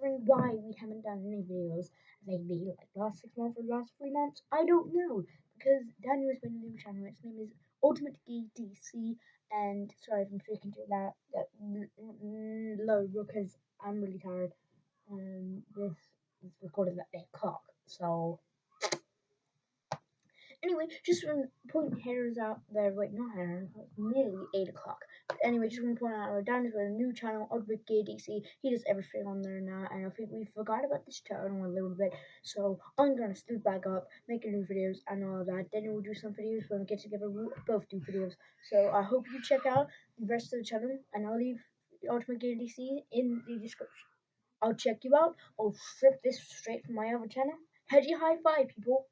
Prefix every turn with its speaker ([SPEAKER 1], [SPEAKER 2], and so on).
[SPEAKER 1] wondering why we haven't done any videos lately, like last six months or last three months, I don't know. Because Daniel has been a new channel. Its name is Ultimate Geek DC. And sorry if I'm speaking too loud, low because I'm really tired. And this is recorded at 8 o'clock. So Anyway, just point headers out there. Wait, not. It's nearly 8 o'clock. Anyway, just want to point out our Dan is with a new channel, Ultimate Geek DC. He does everything on there now. And I think we forgot about this channel a little bit. So I'm going to scoot back up, making new videos and all that. Then we'll do some videos when we get together. We'll both do videos. So I hope you check out the rest of the channel. And I'll leave Ultimate Geek DC in the description. I'll check you out. I'll strip this straight from my other channel. Heady high five, people.